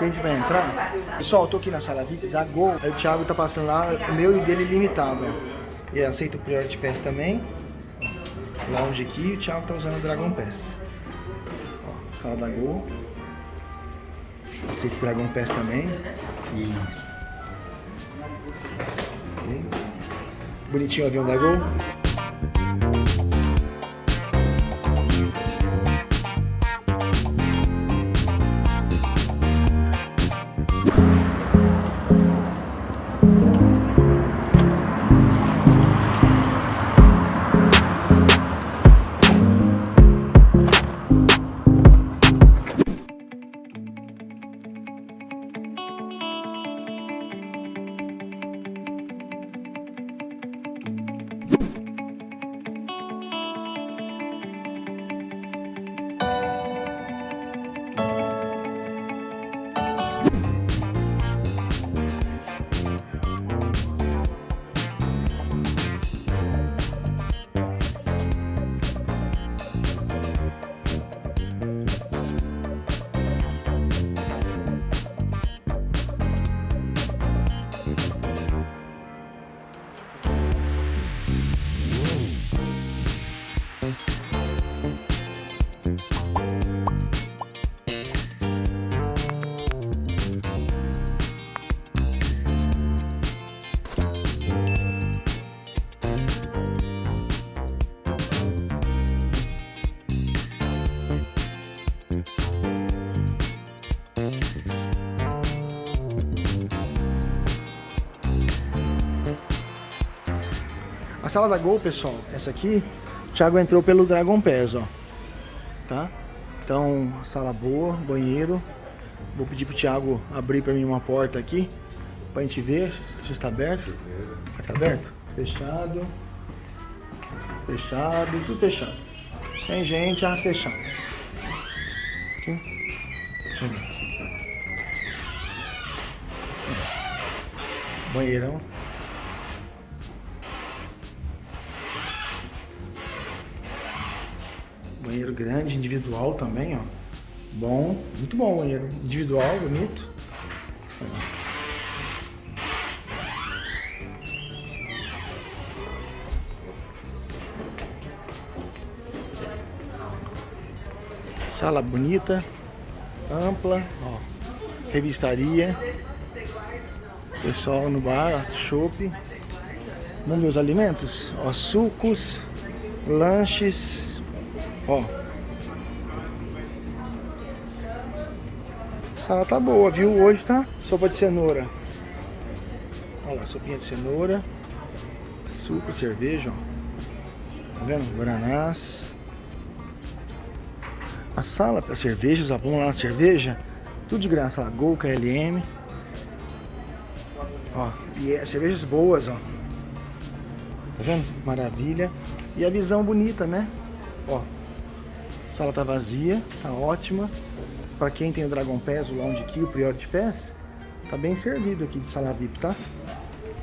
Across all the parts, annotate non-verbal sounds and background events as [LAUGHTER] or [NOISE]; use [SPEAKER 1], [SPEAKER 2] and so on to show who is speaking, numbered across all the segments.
[SPEAKER 1] que a gente vai entrar. Pessoal, eu tô aqui na sala VIP da Gol. Aí o Thiago tá passando lá, o meu e dele limitado. E aceita o Priority Pass também. Lounge aqui, o Thiago tá usando o Dragon Pass. Ó, sala da Gol. Aceita o Dragon Pass também. Bonitinho o avião da Gol. Sala da Gol, pessoal, essa aqui, o Thiago entrou pelo Dragon Pass, ó. Tá? Então, sala boa, banheiro. Vou pedir pro Thiago abrir pra mim uma porta aqui, pra gente ver se está aberto. Tá aberto? Fechado. Fechado, tudo fechado. Tem gente, ah, fechado. Aqui. Banheirão. Banheiro grande, individual também, ó. Bom, muito bom banheiro. Individual, bonito. Sala bonita, ampla, ó. Revistaria. Pessoal no bar, ó. Vamos ver os alimentos? Ó, sucos, lanches, Ó. A sala tá boa, viu? Hoje tá sopa de cenoura. Olha lá, sopinha de cenoura. Suco, cerveja, ó. Tá vendo? Guaranás. A sala para cervejas, vamos lá na cerveja. Tudo de graça, lá. Gol, KLM. Ó, e é cervejas boas, ó. Tá vendo? Maravilha. E a visão bonita, né? Ó, sala tá vazia, tá ótima. Para quem tem o Dragon Pass, o Lounge Key, o Priority Pass, tá bem servido aqui de sala VIP, tá?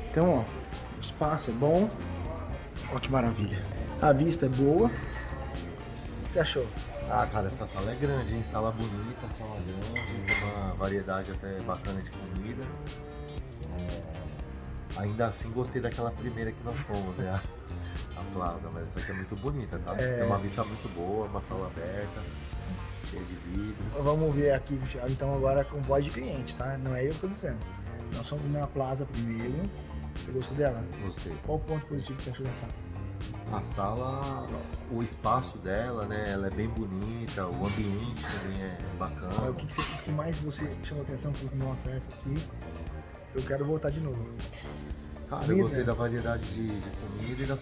[SPEAKER 1] Então, ó, o espaço é bom. Ó que maravilha. A vista é boa. O que você achou?
[SPEAKER 2] Ah, cara, essa sala é grande, hein? Sala bonita, sala grande, uma variedade até bacana de comida. É, Ainda assim, gostei daquela primeira que nós fomos, né? Plaza, mas essa aqui é muito bonita, tá?
[SPEAKER 1] É.
[SPEAKER 2] Tem uma vista muito boa, uma sala aberta, cheia de vidro.
[SPEAKER 1] Vamos ver aqui, então, agora com voz de cliente, tá? Não é eu que tô dizendo. Nós fomos na Plaza primeiro. Você gostou dela?
[SPEAKER 2] Gostei.
[SPEAKER 1] Qual o ponto positivo que você achou da sala?
[SPEAKER 2] A sala, o espaço dela, né? Ela é bem bonita, o ambiente também é
[SPEAKER 1] Ah, o
[SPEAKER 2] bacana.
[SPEAKER 1] que, que, você, o que mais você chamou atenção? Assim, nossa, essa aqui, eu quero voltar de novo.
[SPEAKER 2] Cara, eu gostei da variedade de, de comida e da,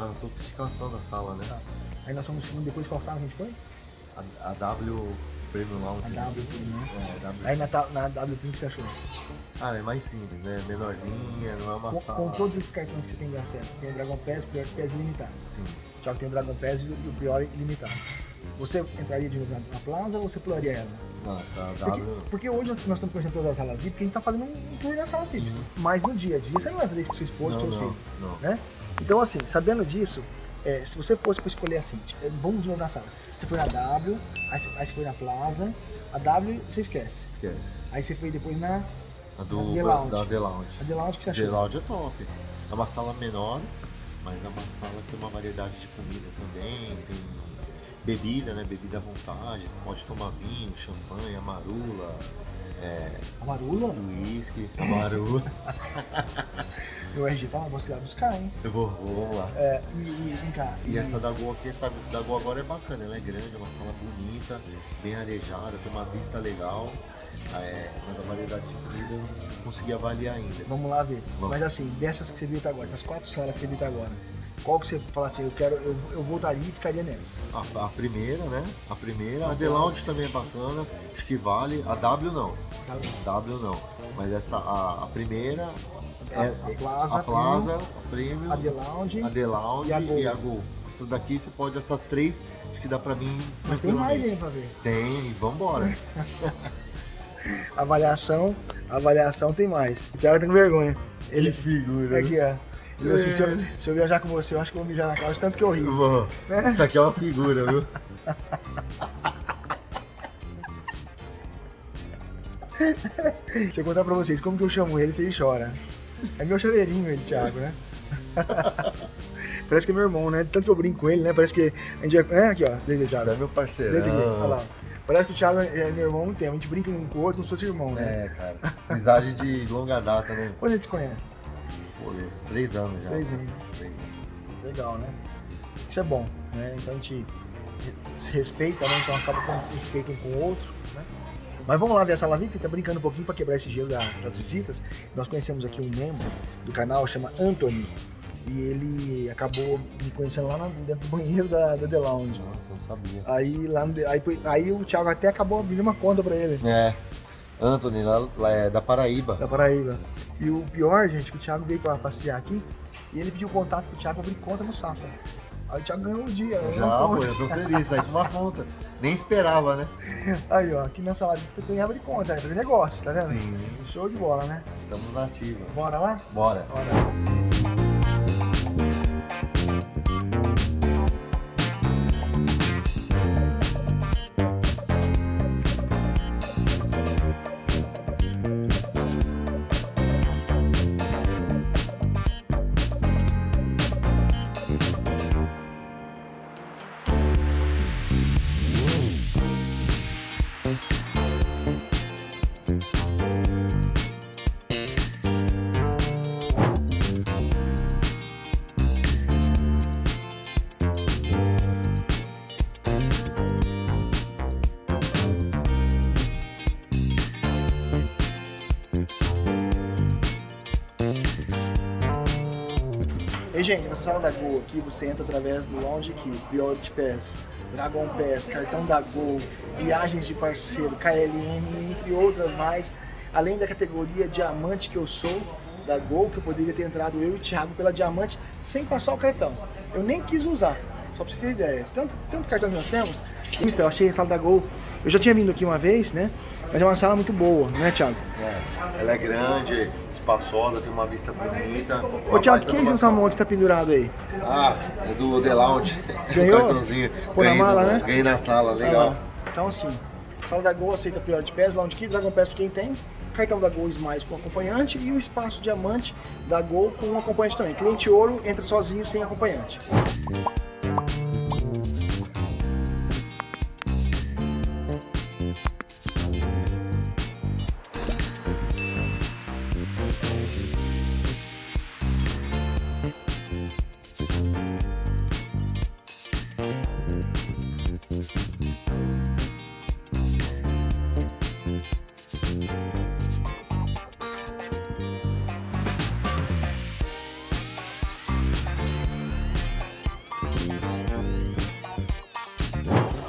[SPEAKER 2] da sofisticação da sala, né?
[SPEAKER 1] Tá. Aí nós fomos depois qual sala a gente foi?
[SPEAKER 2] A, a W Premium Lounge.
[SPEAKER 1] A? W, né?
[SPEAKER 2] É, W.
[SPEAKER 1] Aí na, na W, que você achou?
[SPEAKER 2] Cara, é mais simples, né? Menorzinha, não é uma
[SPEAKER 1] Com,
[SPEAKER 2] sala.
[SPEAKER 1] com todos esses cartões que você tem de acesso, tem o Dragon Pass, o Prior Pass ilimitado.
[SPEAKER 2] Sim.
[SPEAKER 1] Já que tem o Dragon Pass e o Prior ilimitado. Você entraria de novo na, na Plaza ou você pularia ela?
[SPEAKER 2] Não, essa
[SPEAKER 1] Porque, porque hoje nós estamos conhecendo todas as salas VIP, porque a gente está fazendo um tour na sala VIP. Mas no dia a dia você não vai fazer isso com sua esposa,
[SPEAKER 2] não,
[SPEAKER 1] filhos.
[SPEAKER 2] não.
[SPEAKER 1] né? Então, assim, sabendo disso, É, se você fosse para escolher assim, tipo, vamos de na sala. Você foi na W, aí você, aí você foi na Plaza. A W você esquece.
[SPEAKER 2] Esquece.
[SPEAKER 1] Aí você foi depois na.
[SPEAKER 2] A do,
[SPEAKER 1] The Lounge.
[SPEAKER 2] da The Lounge.
[SPEAKER 1] A The Lounge que você
[SPEAKER 2] The
[SPEAKER 1] achou?
[SPEAKER 2] Lounge é top. É uma sala menor, mas é uma sala que tem uma variedade de comida também, tem bebida, né? Bebida à vontade, você pode tomar vinho, champanhe, amarula, é,
[SPEAKER 1] A Marula?
[SPEAKER 2] uísque, amarula.
[SPEAKER 1] Meu RG tá lá, você vai buscar, hein?
[SPEAKER 2] Eu vou, vou, lá.
[SPEAKER 1] É, e, e vem cá.
[SPEAKER 2] E essa da Gol aqui, essa da Gol agora é bacana, ela é grande, é uma sala bonita, bem arejada, tem uma vista legal, é, mas a variedade de comida eu não consegui avaliar ainda.
[SPEAKER 1] Vamos lá ver.
[SPEAKER 2] Vamos.
[SPEAKER 1] Mas assim, dessas que você viu até agora, essas quatro salas que você viu até agora, qual que você fala assim, eu quero, eu, eu voltaria e ficaria nessa?
[SPEAKER 2] A, a primeira, né? A primeira, a The Lounge também é bacana, acho que vale. A W não,
[SPEAKER 1] Tá?
[SPEAKER 2] W não. Mas essa, a, a primeira é
[SPEAKER 1] A- a Plaza,
[SPEAKER 2] a Plaza, a Premium,
[SPEAKER 1] A The Lounge.
[SPEAKER 2] a The Lounge
[SPEAKER 1] e a Gol.
[SPEAKER 2] e a Gol. Essas daqui você pode, essas três, acho que dá pra mim
[SPEAKER 1] Mas tem mais aí pra ver.
[SPEAKER 2] Tem, vambora. [LAUGHS]
[SPEAKER 1] Avaliação, avaliação tem mais. O Thiago tá com vergonha. Ele
[SPEAKER 2] figura.
[SPEAKER 1] aqui, ó. Falou assim, se, eu, se eu viajar com você, eu acho que eu vou mijar na calça, tanto que eu rio.
[SPEAKER 2] Vou. Isso aqui é uma figura, viu?
[SPEAKER 1] Se eu contar pra vocês como que eu chamo ele, vocês choram. É meu chaveirinho ele, Thiago, né? [LAUGHS] Parece que é meu irmão, né? Tanto que eu brinco com ele, né? Parece que a gente é... é aqui, ó. Desde
[SPEAKER 2] Você é
[SPEAKER 1] Thiago.
[SPEAKER 2] meu parceiro.
[SPEAKER 1] Desde aqui, olha lá. Parece que o Thiago é meu irmão muito tempo. A gente brinca um com o outro como se fosse irmão, né?
[SPEAKER 2] É, cara. Amizade de longa data, né?
[SPEAKER 1] Quando a gente conhece?
[SPEAKER 2] Pô, uns três anos já.
[SPEAKER 1] Três anos.
[SPEAKER 2] Uns três anos.
[SPEAKER 1] Legal, né? Isso é bom, né? Então a gente se respeita, né? Então acaba tendo esse respeito um com o outro, né? Mas vamos lá ver a sala VIP, tá brincando um pouquinho para quebrar esse gelo da- das visitas. Nós conhecemos aqui um membro do canal, chama Anthony. E ele acabou me conhecendo lá dentro do banheiro da, da The Lounge.
[SPEAKER 2] Nossa, eu não sabia.
[SPEAKER 1] Aí, lá no- aí, aí o Thiago até acabou abrindo uma conta para ele,
[SPEAKER 2] É. Anthony, lá, lá é da Paraíba.
[SPEAKER 1] da Paraíba. E o pior, gente, que o Thiago veio para passear aqui e ele pediu contato pro Thiago abrir conta no Safra. Aí o Thiago ganhou o dia. né?
[SPEAKER 2] Já, pô, eu tô feliz. Aí uma conta. Nem esperava, né? [LAUGHS]
[SPEAKER 1] Aí, ó, aqui nessa live eu tô em abre conta, é fazer negócio, tá vendo?
[SPEAKER 2] Sim.
[SPEAKER 1] Show de bola, né?
[SPEAKER 2] Estamos na ativa.
[SPEAKER 1] Bora lá?
[SPEAKER 2] Bora.
[SPEAKER 1] Bora. E, gente, nessa sala da Gol aqui, você entra através do Lounge Key, Priority Pass, Dragon Pass, cartão da Gol, viagens de parceiro, KLM, entre outras mais. Além da categoria Diamante que eu sou, da Gol, que eu poderia ter entrado eu e o Thiago pela Diamante sem passar o cartão. Eu nem quis usar, só pra vocês terem ideia. Tanto, tanto cartão que nós temos. Então, achei a sala da Gol. Eu já tinha vindo aqui uma vez, né? Mas é uma sala muito boa, né, Thiago?
[SPEAKER 2] É. Ela é grande, espaçosa, tem uma vista bonita.
[SPEAKER 1] Ô, Thiago, que é esse salmão que você tá pendurado aí?
[SPEAKER 2] Ah, é do The Lounge. [LAUGHS]
[SPEAKER 1] Ganhou?
[SPEAKER 2] O cartãozinho.
[SPEAKER 1] Pô na mala, né?
[SPEAKER 2] Ganhei na sala, legal.
[SPEAKER 1] Ah, Então assim, sala da Gol aceita Priority Pass, Lounge Key, Dragon Pass pra quem tem, cartão da Gol Smiles com acompanhante e o espaço diamante da Gol com um acompanhante também. Cliente ouro entra sozinho sem acompanhante.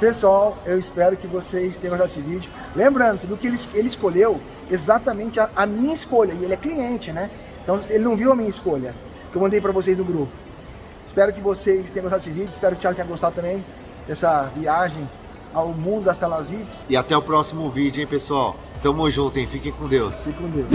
[SPEAKER 1] Pessoal, eu espero que vocês tenham gostado desse vídeo. Lembrando, você viu que ele, ele escolheu exatamente a, a minha escolha, e ele é cliente, né? Então ele não viu a minha escolha, que eu mandei pra vocês no grupo. Espero que vocês tenham gostado desse vídeo, espero que o Thiago tenha gostado também dessa viagem ao mundo das salas VIPs.
[SPEAKER 2] E até o próximo vídeo, hein, pessoal? Tamo junto, hein? Fiquem com Deus.
[SPEAKER 1] Fique com Deus.